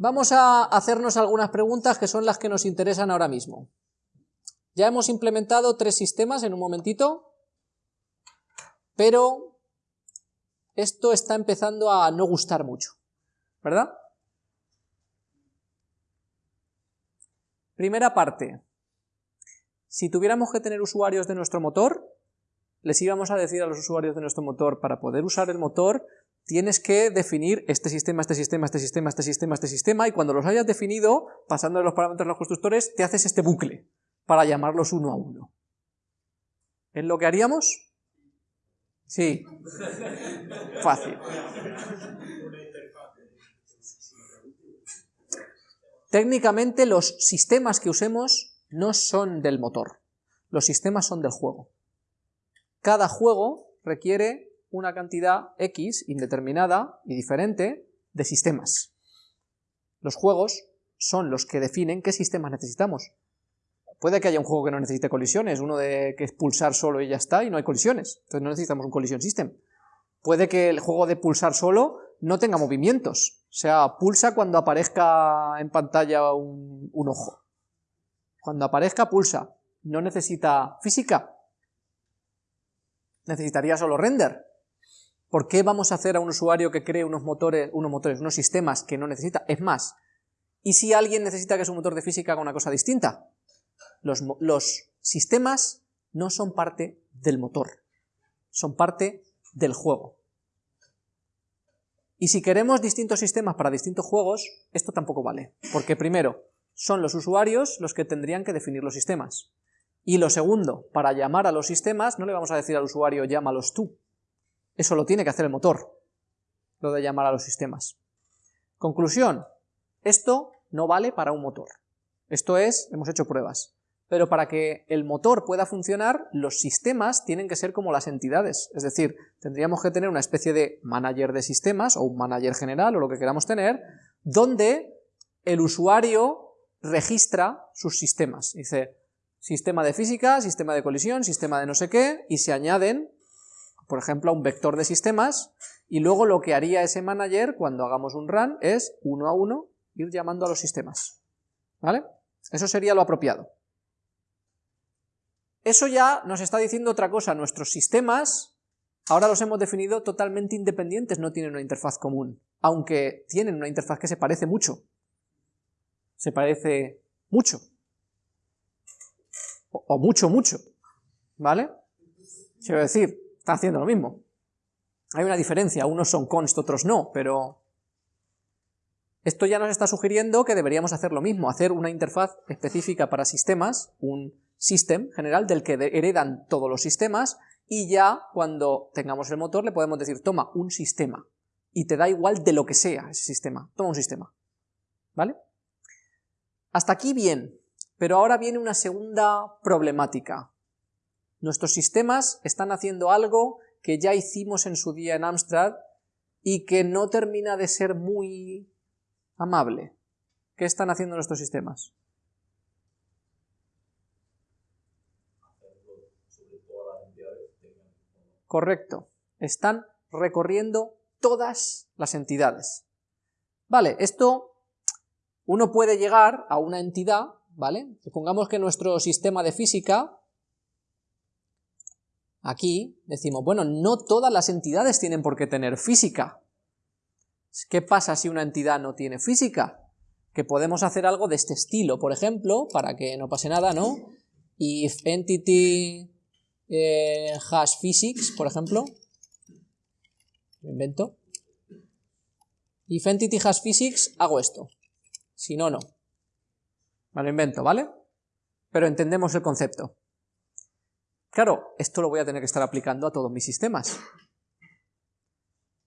Vamos a hacernos algunas preguntas que son las que nos interesan ahora mismo. Ya hemos implementado tres sistemas en un momentito, pero esto está empezando a no gustar mucho, ¿verdad? Primera parte. Si tuviéramos que tener usuarios de nuestro motor, les íbamos a decir a los usuarios de nuestro motor, para poder usar el motor, tienes que definir este sistema, este sistema, este sistema, este sistema, este sistema, y cuando los hayas definido, pasando los parámetros a los constructores, te haces este bucle para llamarlos uno a uno. ¿Es lo que haríamos? Sí. Fácil. Técnicamente los sistemas que usemos no son del motor, los sistemas son del juego. Cada juego requiere una cantidad X indeterminada y diferente de sistemas. Los juegos son los que definen qué sistemas necesitamos. Puede que haya un juego que no necesite colisiones, uno de que es pulsar solo y ya está, y no hay colisiones, entonces no necesitamos un collision system. Puede que el juego de pulsar solo no tenga movimientos, o sea, pulsa cuando aparezca en pantalla un, un ojo. Cuando aparezca, pulsa. No necesita física. Necesitaría solo render. ¿Por qué vamos a hacer a un usuario que cree unos motores, unos motores, unos sistemas que no necesita? Es más, ¿y si alguien necesita que su motor de física haga una cosa distinta? Los, los sistemas no son parte del motor, son parte del juego. Y si queremos distintos sistemas para distintos juegos, esto tampoco vale, porque primero, son los usuarios los que tendrían que definir los sistemas. Y lo segundo, para llamar a los sistemas, no le vamos a decir al usuario llámalos tú, eso lo tiene que hacer el motor, lo de llamar a los sistemas. Conclusión, esto no vale para un motor. Esto es, hemos hecho pruebas. Pero para que el motor pueda funcionar, los sistemas tienen que ser como las entidades. Es decir, tendríamos que tener una especie de manager de sistemas, o un manager general, o lo que queramos tener, donde el usuario registra sus sistemas. Dice, sistema de física, sistema de colisión, sistema de no sé qué, y se añaden por ejemplo, a un vector de sistemas, y luego lo que haría ese manager cuando hagamos un run es, uno a uno, ir llamando a los sistemas. ¿Vale? Eso sería lo apropiado. Eso ya nos está diciendo otra cosa, nuestros sistemas ahora los hemos definido totalmente independientes, no tienen una interfaz común, aunque tienen una interfaz que se parece mucho. Se parece mucho. O, mucho, mucho. ¿Vale? Quiero decir, están haciendo lo mismo. Hay una diferencia, unos son const, otros no, pero esto ya nos está sugiriendo que deberíamos hacer lo mismo, hacer una interfaz específica para sistemas, un system general del que heredan todos los sistemas, y ya cuando tengamos el motor le podemos decir, toma un sistema, y te da igual de lo que sea ese sistema, toma un sistema, ¿vale? Hasta aquí bien, pero ahora viene una segunda problemática, Nuestros sistemas están haciendo algo que ya hicimos en su día en Amstrad y que no termina de ser muy amable. ¿Qué están haciendo nuestros sistemas? Correcto. Están recorriendo todas las entidades. Vale, esto uno puede llegar a una entidad, ¿vale? Supongamos que nuestro sistema de física Aquí decimos, bueno, no todas las entidades tienen por qué tener física. ¿Qué pasa si una entidad no tiene física? Que podemos hacer algo de este estilo, por ejemplo, para que no pase nada, ¿no? If entity eh, has physics, por ejemplo, lo invento. If entity has physics, hago esto. Si no, no. Me lo invento, ¿vale? Pero entendemos el concepto. Claro, esto lo voy a tener que estar aplicando a todos mis sistemas.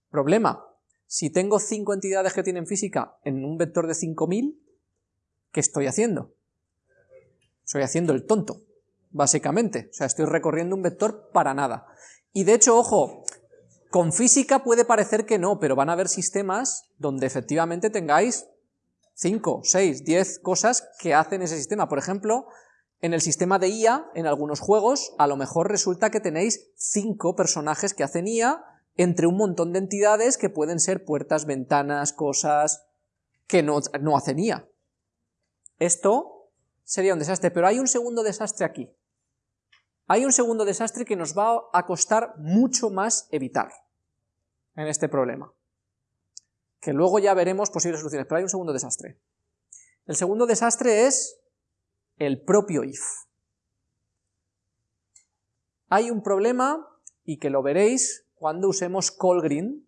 Problema, si tengo cinco entidades que tienen física en un vector de 5000, ¿qué estoy haciendo? Estoy haciendo el tonto, básicamente. O sea, estoy recorriendo un vector para nada. Y de hecho, ojo, con física puede parecer que no, pero van a haber sistemas donde efectivamente tengáis 5, 6, 10 cosas que hacen ese sistema. Por ejemplo, en el sistema de IA, en algunos juegos, a lo mejor resulta que tenéis cinco personajes que hacen IA entre un montón de entidades que pueden ser puertas, ventanas, cosas... que no, no hace NIA. Esto sería un desastre, pero hay un segundo desastre aquí. Hay un segundo desastre que nos va a costar mucho más evitar en este problema. Que luego ya veremos posibles soluciones, pero hay un segundo desastre. El segundo desastre es el propio if. Hay un problema, y que lo veréis cuando usemos callgreen,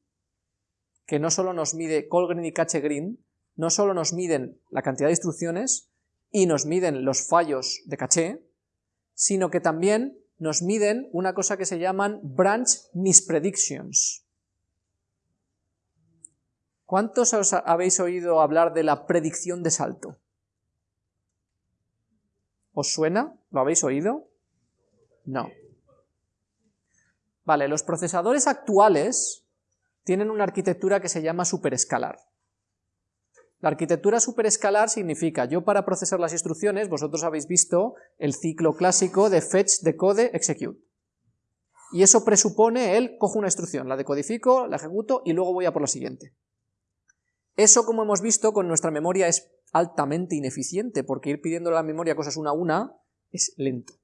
que no solo nos mide callgreen y cachegreen, no solo nos miden la cantidad de instrucciones y nos miden los fallos de caché, sino que también nos miden una cosa que se llaman branch mispredictions. ¿Cuántos os habéis oído hablar de la predicción de salto? ¿Os suena? ¿Lo habéis oído? No. Vale, los procesadores actuales tienen una arquitectura que se llama superescalar. La arquitectura superescalar significa, yo para procesar las instrucciones, vosotros habéis visto el ciclo clásico de fetch, decode, execute. Y eso presupone el, cojo una instrucción, la decodifico, la ejecuto y luego voy a por la siguiente. Eso, como hemos visto, con nuestra memoria es altamente ineficiente, porque ir pidiendo a la memoria cosas una a una es lento.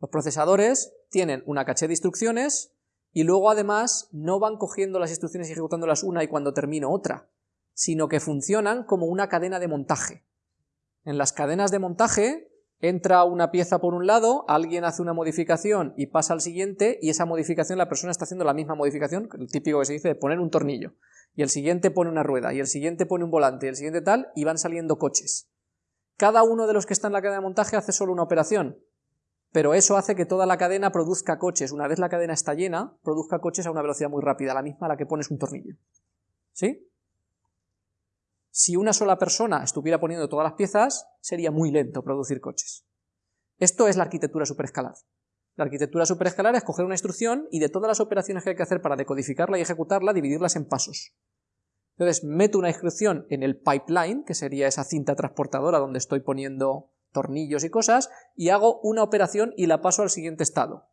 Los procesadores tienen una caché de instrucciones y luego además no van cogiendo las instrucciones y ejecutándolas una y cuando termino otra, sino que funcionan como una cadena de montaje. En las cadenas de montaje entra una pieza por un lado, alguien hace una modificación y pasa al siguiente, y esa modificación la persona está haciendo la misma modificación, el típico que se dice de poner un tornillo, y el siguiente pone una rueda, y el siguiente pone un volante, y el siguiente tal, y van saliendo coches. Cada uno de los que está en la cadena de montaje hace solo una operación, pero eso hace que toda la cadena produzca coches. Una vez la cadena está llena, produzca coches a una velocidad muy rápida, la misma a la que pones un tornillo. ¿Sí? Si una sola persona estuviera poniendo todas las piezas, sería muy lento producir coches. Esto es la arquitectura superescalar. La arquitectura superescalar es coger una instrucción y de todas las operaciones que hay que hacer para decodificarla y ejecutarla, dividirlas en pasos. Entonces, meto una instrucción en el pipeline, que sería esa cinta transportadora donde estoy poniendo tornillos y cosas, y hago una operación y la paso al siguiente estado.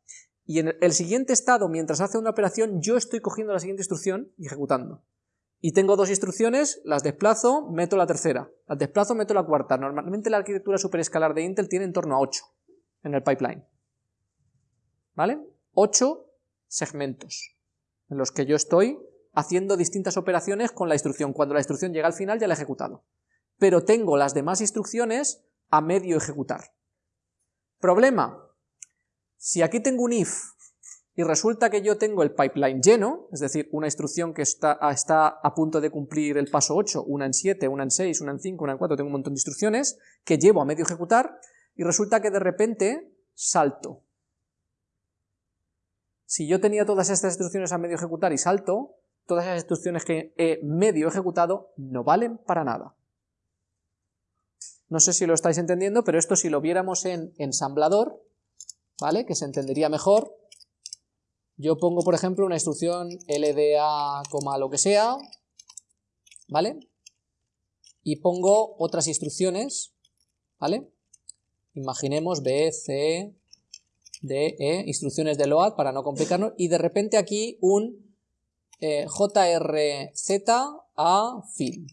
Y en el siguiente estado, mientras hace una operación, yo estoy cogiendo la siguiente instrucción y ejecutando y tengo dos instrucciones, las desplazo, meto la tercera, las desplazo, meto la cuarta. Normalmente la arquitectura superescalar de Intel tiene en torno a 8 en el pipeline. ¿Vale? 8 segmentos en los que yo estoy haciendo distintas operaciones con la instrucción. Cuando la instrucción llega al final ya la he ejecutado. Pero tengo las demás instrucciones a medio ejecutar. Problema. Si aquí tengo un if y resulta que yo tengo el pipeline lleno, es decir, una instrucción que está, está, a punto de cumplir el paso 8, una en 7, una en 6, una en 5, una en 4, tengo un montón de instrucciones que llevo a medio ejecutar, y resulta que de repente salto. Si yo tenía todas estas instrucciones a medio ejecutar y salto, todas esas instrucciones que he medio ejecutado no valen para nada. No sé si lo estáis entendiendo, pero esto si lo viéramos en ensamblador, ¿vale? Que se entendería mejor, yo pongo, por ejemplo, una instrucción LDA, lo que sea, ¿vale? Y pongo otras instrucciones, ¿vale? Imaginemos B, C, D, E, instrucciones de load para no complicarnos, y de repente aquí un eh, JRZ a fin.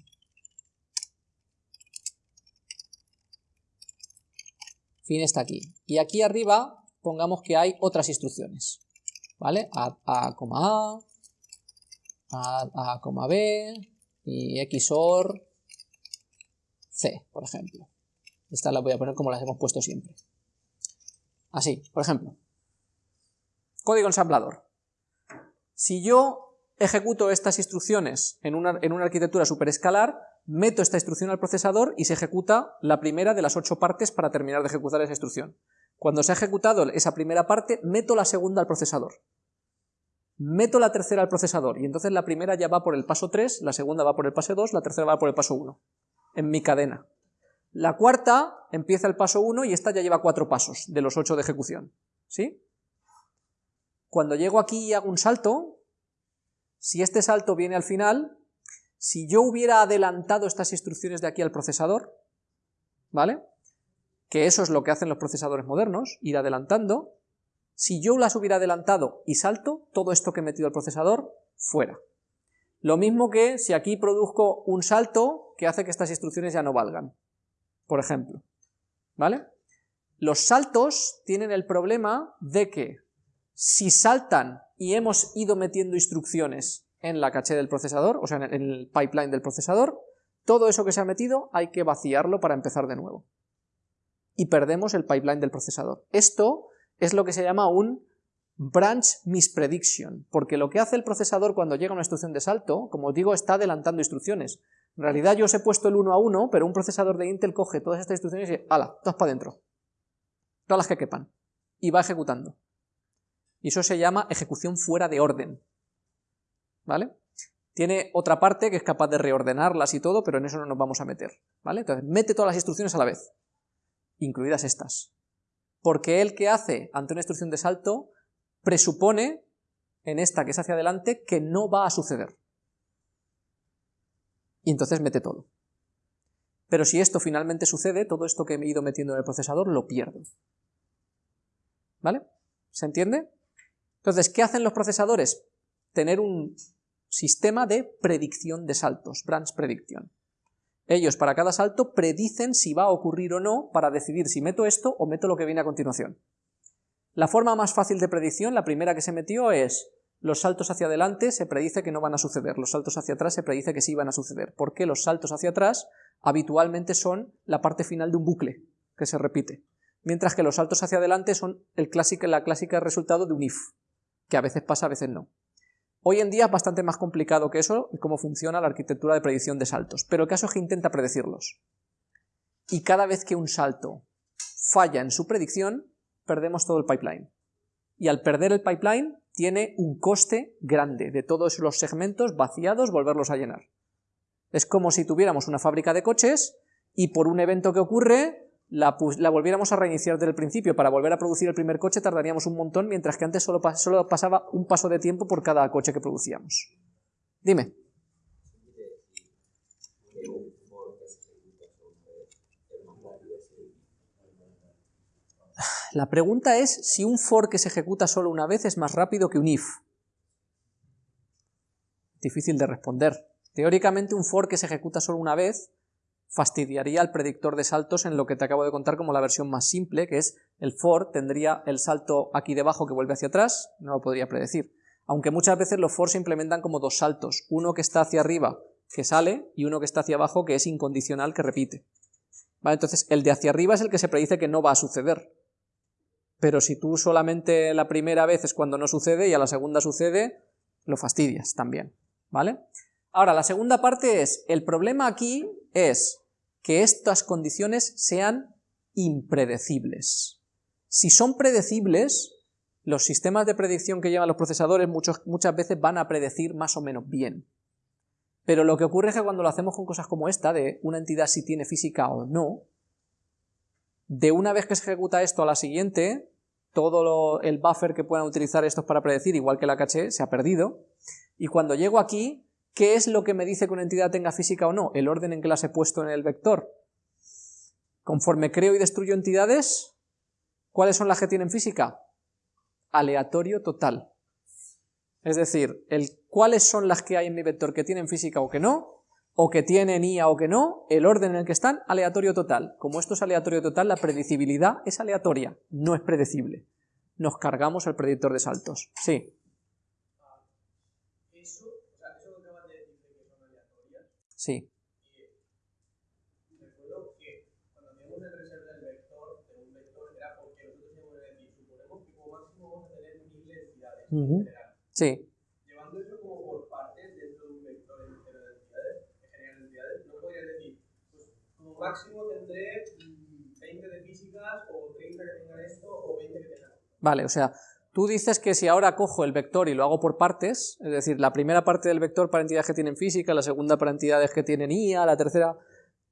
Fin está aquí. Y aquí arriba pongamos que hay otras instrucciones. ¿vale? A, A, A, A, A, B y XOR C, por ejemplo. Esta la voy a poner como las hemos puesto siempre. Así, por ejemplo. Código ensamblador. Si yo ejecuto estas instrucciones en una, en una arquitectura superescalar, meto esta instrucción al procesador y se ejecuta la primera de las ocho partes para terminar de ejecutar esa instrucción. Cuando se ha ejecutado esa primera parte, meto la segunda al procesador. Meto la tercera al procesador, y entonces la primera ya va por el paso 3, la segunda va por el paso 2, la tercera va por el paso 1, en mi cadena. La cuarta empieza el paso 1 y esta ya lleva cuatro pasos de los ocho de ejecución. ¿Sí? Cuando llego aquí y hago un salto, si este salto viene al final, si yo hubiera adelantado estas instrucciones de aquí al procesador, ¿vale? que eso es lo que hacen los procesadores modernos, ir adelantando, si yo las hubiera adelantado y salto, todo esto que he metido al procesador, fuera. Lo mismo que si aquí produzco un salto que hace que estas instrucciones ya no valgan, por ejemplo, ¿vale? Los saltos tienen el problema de que si saltan y hemos ido metiendo instrucciones en la caché del procesador, o sea, en el pipeline del procesador, todo eso que se ha metido hay que vaciarlo para empezar de nuevo. Y perdemos el pipeline del procesador. Esto es lo que se llama un branch misprediction, porque lo que hace el procesador cuando llega una instrucción de salto, como os digo, está adelantando instrucciones. En realidad yo os he puesto el 1 a 1, pero un procesador de Intel coge todas estas instrucciones y ¡ala! Todas para adentro. Todas las que quepan. Y va ejecutando. Y eso se llama ejecución fuera de orden. ¿Vale? Tiene otra parte que es capaz de reordenarlas y todo, pero en eso no nos vamos a meter. ¿Vale? Entonces, mete todas las instrucciones a la vez, incluidas estas. Porque el que hace ante una instrucción de salto presupone, en esta que es hacia adelante, que no va a suceder. Y entonces mete todo. Pero si esto finalmente sucede, todo esto que he ido metiendo en el procesador lo pierdo. ¿Vale? ¿Se entiende? Entonces, ¿qué hacen los procesadores? Tener un sistema de predicción de saltos, branch prediction. Ellos para cada salto predicen si va a ocurrir o no para decidir si meto esto o meto lo que viene a continuación. La forma más fácil de predicción, la primera que se metió es los saltos hacia adelante se predice que no van a suceder, los saltos hacia atrás se predice que sí van a suceder, porque los saltos hacia atrás habitualmente son la parte final de un bucle que se repite, mientras que los saltos hacia adelante son el clásico, la clásica resultado de un if que a veces pasa, a veces no. Hoy en día es bastante más complicado que eso, cómo funciona la arquitectura de predicción de saltos, pero el caso es que intenta predecirlos. Y cada vez que un salto falla en su predicción, perdemos todo el pipeline. Y al perder el pipeline, tiene un coste grande de todos los segmentos vaciados volverlos a llenar. Es como si tuviéramos una fábrica de coches y por un evento que ocurre la, volviéramos a reiniciar desde el principio para volver a producir el primer coche tardaríamos un montón, mientras que antes solo, solo pasaba un paso de tiempo por cada coche que producíamos. Dime. La pregunta es si un for que se ejecuta solo una vez es más rápido que un if. Difícil de responder. Teóricamente un for que se ejecuta solo una vez fastidiaría el predictor de saltos en lo que te acabo de contar como la versión más simple, que es el for tendría el salto aquí debajo que vuelve hacia atrás, no lo podría predecir. Aunque muchas veces los for se implementan como dos saltos, uno que está hacia arriba que sale y uno que está hacia abajo que es incondicional que repite. Entonces el de hacia arriba es el que se predice que no va a suceder. Pero si tú solamente la primera vez es cuando no sucede y a la segunda sucede, lo fastidias también. ¿Vale? Ahora, la segunda parte es, el problema aquí es que estas condiciones sean impredecibles. Si son predecibles, los sistemas de predicción que llevan los procesadores muchas veces van a predecir más o menos bien. Pero lo que ocurre es que cuando lo hacemos con cosas como esta, de una entidad si tiene física o no, de una vez que se ejecuta esto a la siguiente, todo el buffer que puedan utilizar estos para predecir, igual que la caché, se ha perdido, y cuando llego aquí, ¿Qué es lo que me dice que una entidad tenga física o no? El orden en que las he puesto en el vector. Conforme creo y destruyo entidades, ¿cuáles son las que tienen física? Aleatorio total. Es decir, el cuáles son las que hay en mi vector que tienen física o que no, o que tienen IA o que no, el orden en el que están, aleatorio total. Como esto es aleatorio total, la predecibilidad es aleatoria, no es predecible. Nos cargamos el predictor de saltos. Sí. Sí. Cuando hacíamos el reserva del vector, de un vector, era porque nosotros íbamos a decir, suponemos que como máximo vamos a tener mil densidades uh -huh. Sí. Llevando eso como por partes dentro de un vector entero de densidades, de generar densidades, no podrías decir, pues máximo tendré 20 de físicas, o 30 que tengan esto, o 20 que tengan. Vale, o sea, Tú dices que si ahora cojo el vector y lo hago por partes, es decir, la primera parte del vector para entidades que tienen física, la segunda para entidades que tienen IA, la tercera...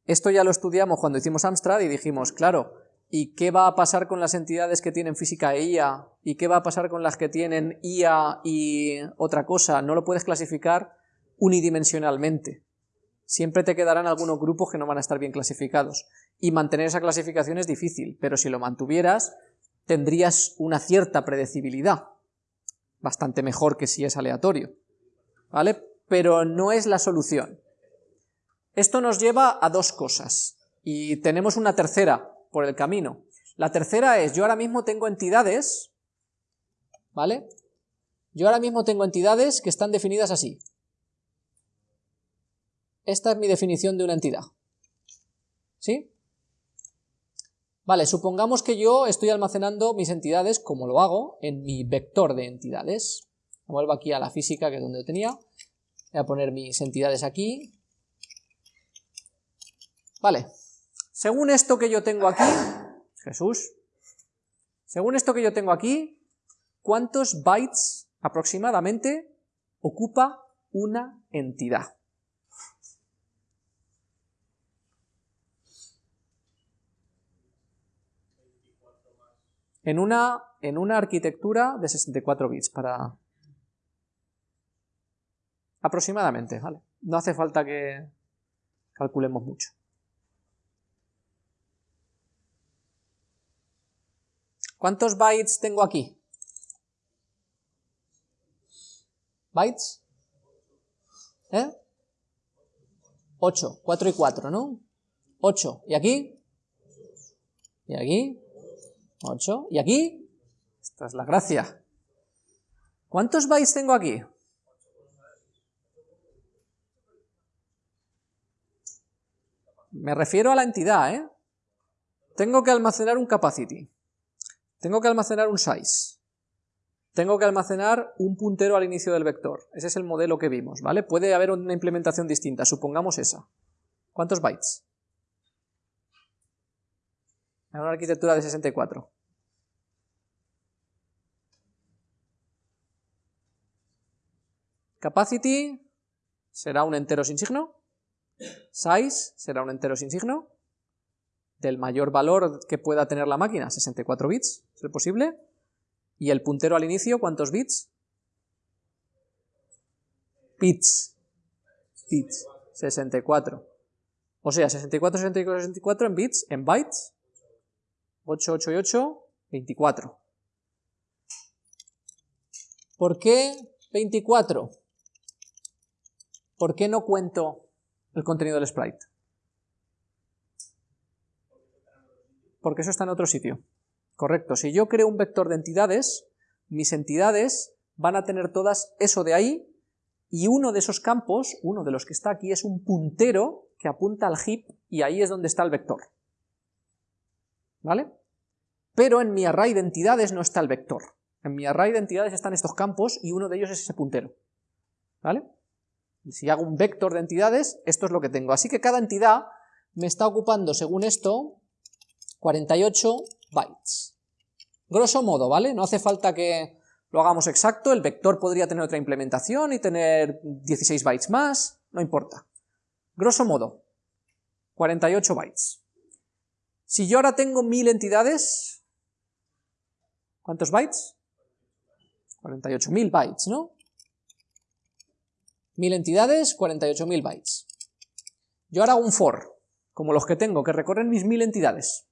Esto ya lo estudiamos cuando hicimos Amstrad y dijimos, claro, ¿y qué va a pasar con las entidades que tienen física e IA? ¿Y qué va a pasar con las que tienen IA y otra cosa? No lo puedes clasificar unidimensionalmente. Siempre te quedarán algunos grupos que no van a estar bien clasificados. Y mantener esa clasificación es difícil, pero si lo mantuvieras, tendrías una cierta predecibilidad, bastante mejor que si es aleatorio, ¿vale? Pero no es la solución. Esto nos lleva a dos cosas, y tenemos una tercera por el camino. La tercera es, yo ahora mismo tengo entidades, ¿vale? Yo ahora mismo tengo entidades que están definidas así. Esta es mi definición de una entidad. ¿Sí? Vale, supongamos que yo estoy almacenando mis entidades, como lo hago, en mi vector de entidades. Vuelvo aquí a la física, que es donde lo tenía. Voy a poner mis entidades aquí. Vale, según esto que yo tengo aquí, Jesús, según esto que yo tengo aquí, ¿cuántos bytes aproximadamente ocupa una entidad? En una, en una arquitectura de 64 bits, para... Aproximadamente, ¿vale? No hace falta que calculemos mucho. ¿Cuántos bytes tengo aquí? ¿Bytes? ¿Eh? 8, 4 y 4, ¿no? 8. ¿Y aquí? ¿Y aquí? 8. ¿Y aquí? Esta es la gracia. ¿Cuántos bytes tengo aquí? Me refiero a la entidad, ¿eh? Tengo que almacenar un capacity. Tengo que almacenar un size. Tengo que almacenar un puntero al inicio del vector. Ese es el modelo que vimos, ¿vale? Puede haber una implementación distinta, supongamos esa. ¿Cuántos bytes? En una arquitectura de 64. Capacity será un entero sin signo. Size será un entero sin signo del mayor valor que pueda tener la máquina, 64 bits, ¿es posible? Y el puntero al inicio, ¿cuántos bits? Bits. Bits. 64. O sea, 64, 64, 64 en bits, en bytes. 8, 8 y 8, 24. ¿Por qué 24? ¿Por qué no cuento el contenido del sprite? porque eso está en otro sitio. Correcto, si yo creo un vector de entidades, mis entidades van a tener todas eso de ahí, y uno de esos campos, uno de los que está aquí, es un puntero que apunta al heap, y ahí es donde está el vector. ¿Vale? Pero en mi array de entidades no está el vector. En mi array de entidades están estos campos, y uno de ellos es ese puntero. ¿Vale? Si hago un vector de entidades, esto es lo que tengo. Así que cada entidad me está ocupando, según esto, 48 bytes. Grosso modo, ¿vale? No hace falta que lo hagamos exacto, el vector podría tener otra implementación y tener 16 bytes más, no importa. Grosso modo, 48 bytes. Si yo ahora tengo 1000 entidades, ¿cuántos bytes? 48.000 bytes, ¿no? 1000 entidades, 48.000 bytes. Yo ahora hago un for, como los que tengo, que recorren mis 1000 entidades.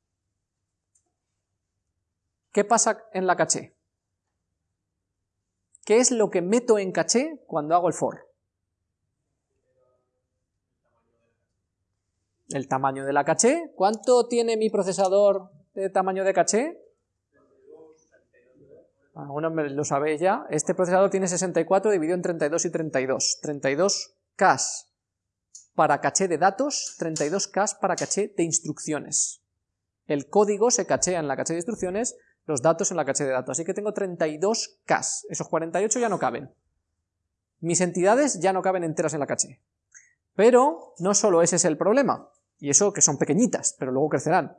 ¿Qué pasa en la caché? ¿Qué es lo que meto en caché cuando hago el for? El tamaño de la caché. ¿Cuánto tiene mi procesador de tamaño de caché? Bueno, lo sabéis ya. Este procesador tiene 64 dividido en 32 y 32. 32 K para caché de datos, 32 K para caché de instrucciones. El código se cachea en la caché de instrucciones los datos en la caché de datos. Así que tengo 32 K, esos 48 ya no caben. Mis entidades ya no caben enteras en la caché. Pero no solo ese es el problema, y eso que son pequeñitas, pero luego crecerán.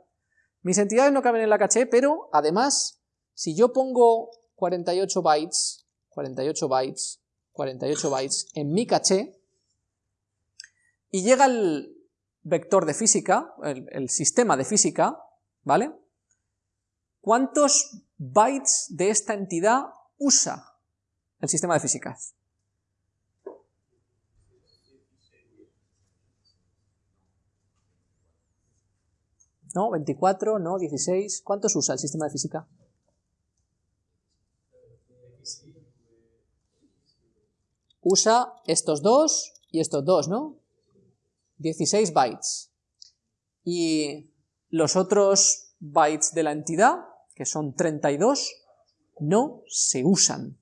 Mis entidades no caben en la caché, pero además, si yo pongo 48 bytes, 48 bytes, 48 bytes en mi caché, y llega el vector de física, el, sistema de física, ¿vale? ¿Cuántos bytes de esta entidad usa el sistema de físicas? ¿No? ¿24? ¿No? ¿16? ¿Cuántos usa el sistema de física? Usa estos dos y estos dos, ¿no? 16 bytes. Y los otros bytes de la entidad, que son 32, no se usan.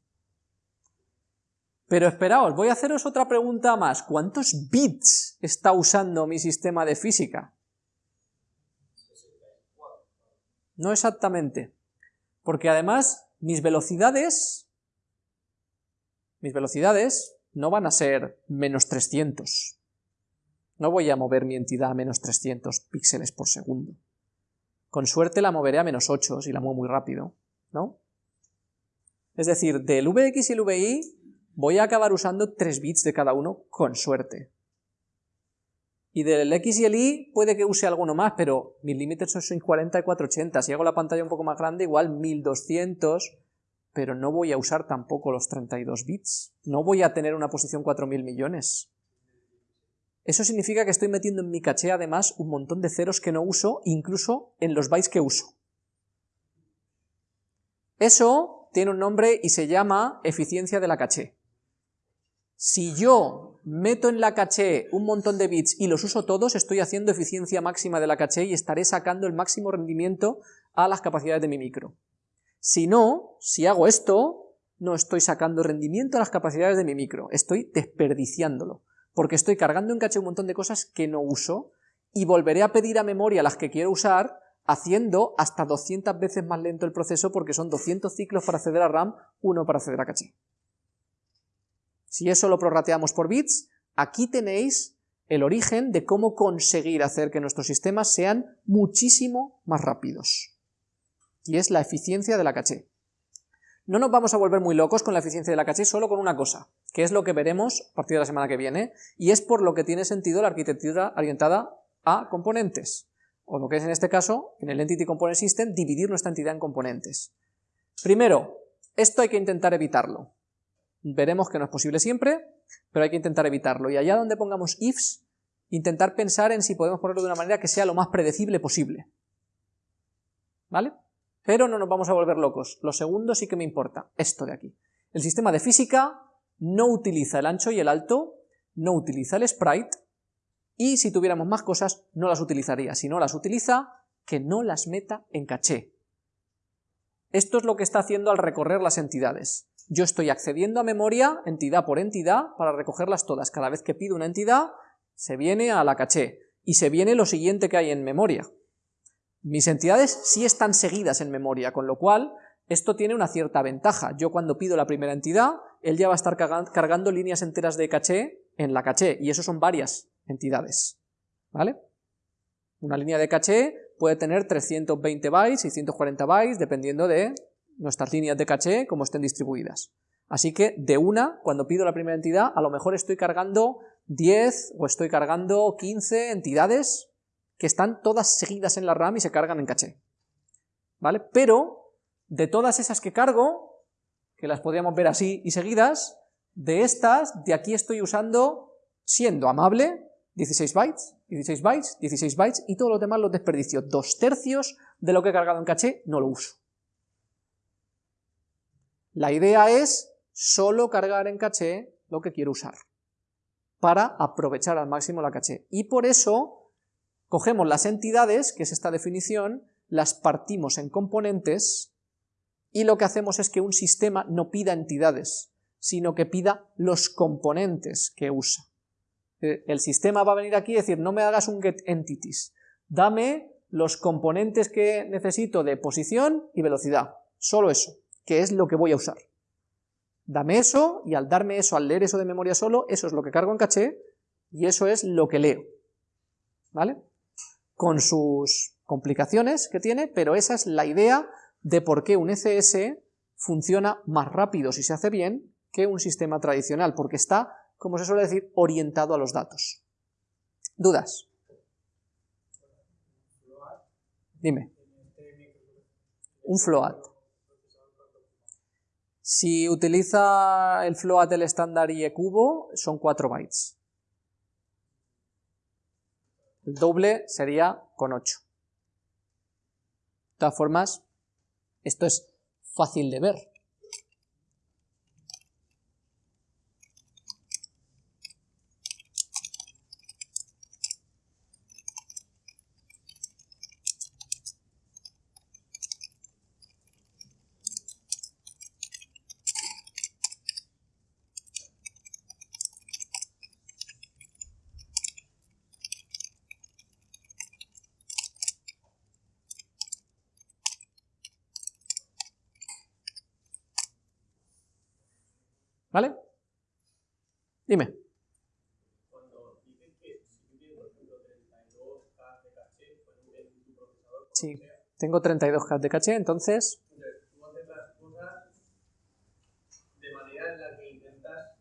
Pero esperaos, voy a haceros otra pregunta más. ¿Cuántos bits está usando mi sistema de física? No exactamente. Porque además, mis velocidades, mis velocidades no van a ser menos 300. No voy a mover mi entidad a menos 300 píxeles por segundo. Con suerte la moveré a menos 8 si la muevo muy rápido, ¿no? Es decir, del Vx y el Vi voy a acabar usando 3 bits de cada uno con suerte. Y del X y el Y puede que use alguno más, pero mis límites son 40 y 480. Si hago la pantalla un poco más grande, igual 1200, pero no voy a usar tampoco los 32 bits. No voy a tener una posición 4000 millones. Eso significa que estoy metiendo en mi caché además un montón de ceros que no uso, incluso en los bytes que uso. Eso tiene un nombre y se llama eficiencia de la caché. Si yo meto en la caché un montón de bits y los uso todos, estoy haciendo eficiencia máxima de la caché y estaré sacando el máximo rendimiento a las capacidades de mi micro. Si no, si hago esto, no estoy sacando rendimiento a las capacidades de mi micro, estoy desperdiciándolo, porque estoy cargando en caché un montón de cosas que no uso y volveré a pedir a memoria las que quiero usar haciendo hasta 200 veces más lento el proceso porque son 200 ciclos para acceder a RAM, uno para acceder a caché. Si eso lo prorrateamos por bits, aquí tenéis el origen de cómo conseguir hacer que nuestros sistemas sean muchísimo más rápidos. Y es la eficiencia de la caché. No nos vamos a volver muy locos con la eficiencia de la caché solo con una cosa, que es lo que veremos a partir de la semana que viene, y es por lo que tiene sentido la arquitectura orientada a componentes, o lo que es en este caso, en el Entity Component System, dividir nuestra entidad en componentes. Primero, esto hay que intentar evitarlo. Veremos que no es posible siempre, pero hay que intentar evitarlo. Y allá donde pongamos ifs, intentar pensar en si podemos ponerlo de una manera que sea lo más predecible posible. ¿Vale? Pero no nos vamos a volver locos. Lo segundo sí que me importa, esto de aquí. El sistema de física no utiliza el ancho y el alto, no utiliza el sprite, y si tuviéramos más cosas, no las utilizaría. Si no las utiliza, que no las meta en caché. Esto es lo que está haciendo al recorrer las entidades. Yo estoy accediendo a memoria entidad por entidad para recogerlas todas. Cada vez que pido una entidad, se viene a la caché y se viene lo siguiente que hay en memoria. Mis entidades sí están seguidas en memoria, con lo cual esto tiene una cierta ventaja. Yo cuando pido la primera entidad, él ya va a estar cargando líneas enteras de caché en la caché, y eso son varias entidades. ¿Vale? Una línea de caché puede tener 320 bytes, 640 bytes, dependiendo de nuestras líneas de caché como estén distribuidas. Así que de una, cuando pido la primera entidad, a lo mejor estoy cargando 10 o estoy cargando 15 entidades que están todas seguidas en la RAM y se cargan en caché. ¿Vale? Pero de todas esas que cargo, que las podríamos ver así y seguidas, de estas, de aquí estoy usando, siendo amable, 16 bytes, 16 bytes, 16 bytes, y todos los demás los desperdicio. Dos tercios de lo que he cargado en caché no lo uso. La idea es solo cargar en caché lo que quiero usar, para aprovechar al máximo la caché. Y por eso cogemos las entidades, que es esta definición, las partimos en componentes, y lo que hacemos es que un sistema no pida entidades, sino que pida los componentes que usa. Eh, el sistema va a venir aquí y decir, no me hagas un get entities, dame los componentes que necesito de posición y velocidad, solo eso que es lo que voy a usar. Dame eso, y al darme eso, al leer eso de memoria solo, eso es lo que cargo en caché, y eso es lo que leo. ¿Vale? Con sus complicaciones que tiene, pero esa es la idea de por qué un ECS funciona más rápido si se hace bien que un sistema tradicional, porque está, como se suele decir, orientado a los datos. ¿Dudas? Dime. Un float. Si utiliza el float del estándar IE cubo, son 4 bytes. El doble sería con 8. De todas formas, esto es fácil de ver. ¿Vale? Dime. Cuando dices que si tú tienes, por ejemplo, 32K de caché pues, en tu procesador, Sí, tengo 32K de caché, entonces... tú haces las cosas de manera en la que intentas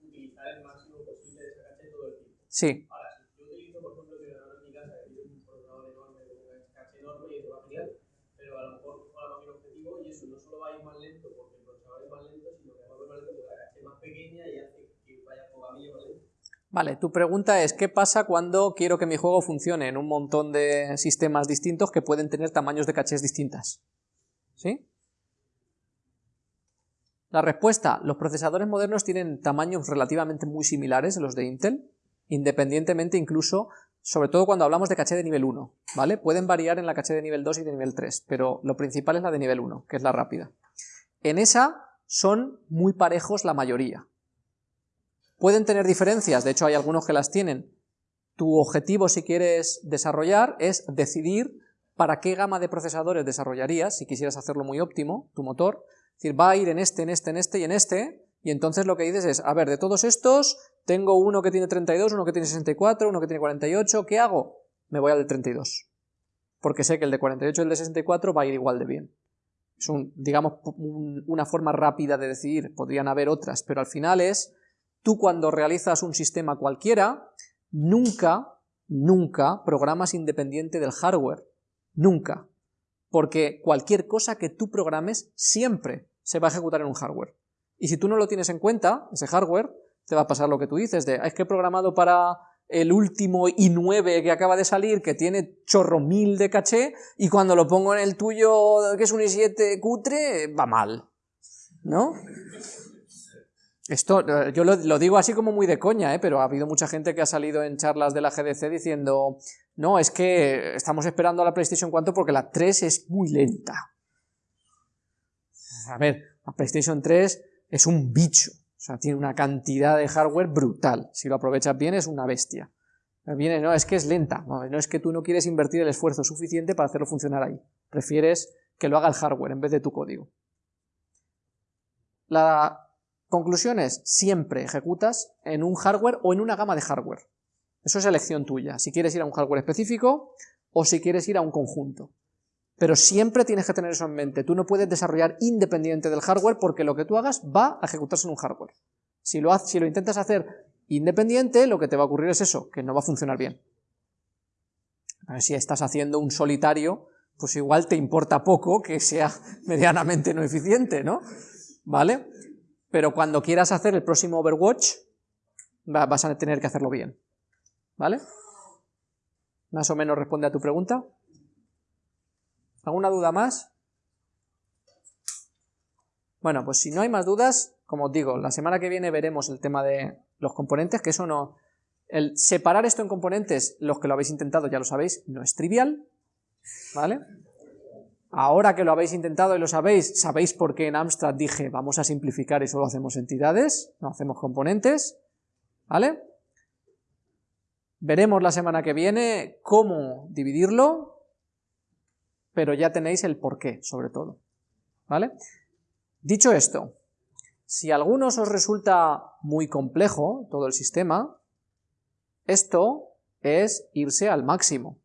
utilizar el máximo posible de caché todo el tiempo. Sí, Ahora, si yo utilizo, por ejemplo, el ordenador en mi casa, que tiene un procesador enorme, con una caché enorme y eso va genial, pero a lo mejor cojo la máquina objetivo y eso no solo va a ir más lento porque el procesador es más lento, sino que va a ir más lento porque la caché es más pequeña y hace que vaya por camino más lento. Vale, tu pregunta es, ¿qué pasa cuando quiero que mi juego funcione en un montón de sistemas distintos que pueden tener tamaños de cachés distintas? ¿Sí? La respuesta, los procesadores modernos tienen tamaños relativamente muy similares a los de Intel, independientemente incluso, sobre todo cuando hablamos de caché de nivel 1, ¿vale? Pueden variar en la caché de nivel 2 y de nivel 3, pero lo principal es la de nivel 1, que es la rápida. En esa son muy parejos la mayoría, Pueden tener diferencias, de hecho hay algunos que las tienen. Tu objetivo si quieres desarrollar es decidir para qué gama de procesadores desarrollarías, si quisieras hacerlo muy óptimo, tu motor. Es decir, va a ir en este, en este, en este y en este, y entonces lo que dices es, a ver, de todos estos, tengo uno que tiene 32, uno que tiene 64, uno que tiene 48, ¿qué hago? Me voy al de 32. Porque sé que el de 48 y el de 64 va a ir igual de bien. Es un, digamos, un- una forma rápida de decidir, podrían haber otras, pero al final es tú cuando realizas un sistema cualquiera, nunca, nunca programas independiente del hardware. Nunca. Porque cualquier cosa que tú programes siempre se va a ejecutar en un hardware. Y si tú no lo tienes en cuenta, ese hardware, te va a pasar lo que tú dices de, "Ah, es que he programado para el último i9 que acaba de salir, que tiene chorro mil de caché, y cuando lo pongo en el tuyo, que es un i7 cutre, va mal. ¿No? Esto, eh, yo lo, digo así como muy de coña, ¿eh? pero ha habido mucha gente que ha salido en charlas de la GDC diciendo, no, es que estamos esperando a la PlayStation 4 porque la 3 es muy lenta. A ver, la PlayStation 3 es un bicho, o sea, tiene una cantidad de hardware brutal, si lo aprovechas bien es una bestia. Viene, no, es que es lenta, no, no es que tú no quieres invertir el esfuerzo suficiente para hacerlo funcionar ahí, prefieres que lo haga el hardware en vez de tu código. La conclusión es, siempre ejecutas en un hardware o en una gama de hardware. Eso es elección tuya, si quieres ir a un hardware específico o si quieres ir a un conjunto. Pero siempre tienes que tener eso en mente, tú no puedes desarrollar independiente del hardware porque lo que tú hagas va a ejecutarse en un hardware. Si lo, si lo intentas hacer independiente, lo que te va a ocurrir es eso, que no va a funcionar bien. A ver, si estás haciendo un solitario, pues igual te importa poco que sea medianamente no eficiente, ¿no? ¿Vale? Pero cuando quieras hacer el próximo Overwatch, va- vas a tener que hacerlo bien. ¿Vale? Más o menos responde a tu pregunta. ¿Alguna duda más? Bueno, pues si no hay más dudas, como os digo, la semana que viene veremos el tema de los componentes, que eso no... El separar esto en componentes, los que lo habéis intentado ya lo sabéis, no es trivial, ¿vale? Ahora que lo habéis intentado y lo sabéis, sabéis por qué en Amstrad dije vamos a simplificar y solo hacemos entidades, no hacemos componentes, ¿vale? Veremos la semana que viene cómo dividirlo, pero ya tenéis el porqué, sobre todo, ¿vale? Dicho esto, si a algunos os resulta muy complejo todo el sistema, esto es irse al máximo.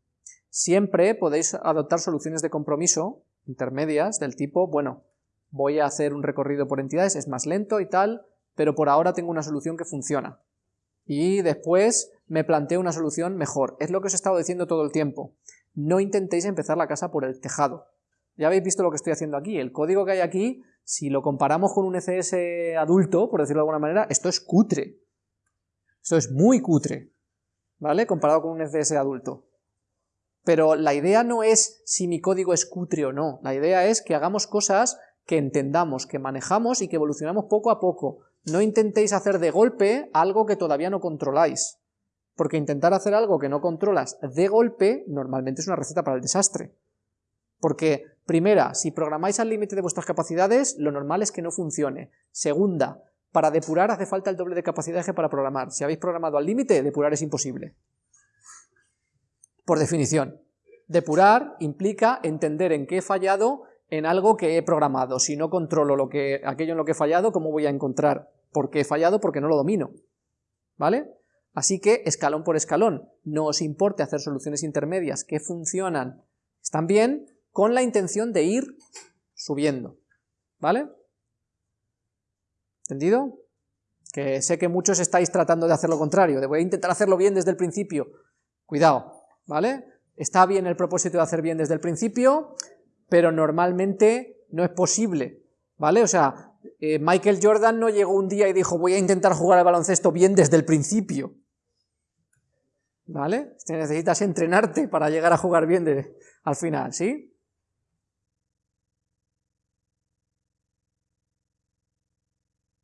Siempre podéis adoptar soluciones de compromiso intermedias del tipo, bueno, voy a hacer un recorrido por entidades, es más lento y tal, pero por ahora tengo una solución que funciona. Y después me planteo una solución mejor. Es lo que os he estado diciendo todo el tiempo. No intentéis empezar la casa por el tejado. Ya habéis visto lo que estoy haciendo aquí. El código que hay aquí, si lo comparamos con un ECS adulto, por decirlo de alguna manera, esto es cutre. Esto es muy cutre. ¿Vale? Comparado con un ECS adulto. Pero la idea no es si mi código es cutre o no. La idea es que hagamos cosas que entendamos, que manejamos y que evolucionamos poco a poco. No intentéis hacer de golpe algo que todavía no controláis. Porque intentar hacer algo que no controlas de golpe normalmente es una receta para el desastre. Porque, primera, si programáis al límite de vuestras capacidades, lo normal es que no funcione. Segunda, para depurar hace falta el doble de capacidad que para programar. Si habéis programado al límite, depurar es imposible. Por definición. Depurar implica entender en qué he fallado en algo que he programado. Si no controlo lo que, aquello en lo que he fallado, ¿cómo voy a encontrar por qué he fallado? Porque no lo domino. ¿Vale? Así que, escalón por escalón, no os importe hacer soluciones intermedias que funcionan, están bien, con la intención de ir subiendo. ¿Vale? ¿Entendido? Que sé que muchos estáis tratando de hacer lo contrario, de voy a intentar hacerlo bien desde el principio. Cuidado, ¿vale? Está bien el propósito de hacer bien desde el principio, pero normalmente no es posible, ¿vale? O sea, eh, Michael Jordan no llegó un día y dijo voy a intentar jugar al baloncesto bien desde el principio, ¿vale? Necesitas entrenarte para llegar a jugar bien al final, ¿sí?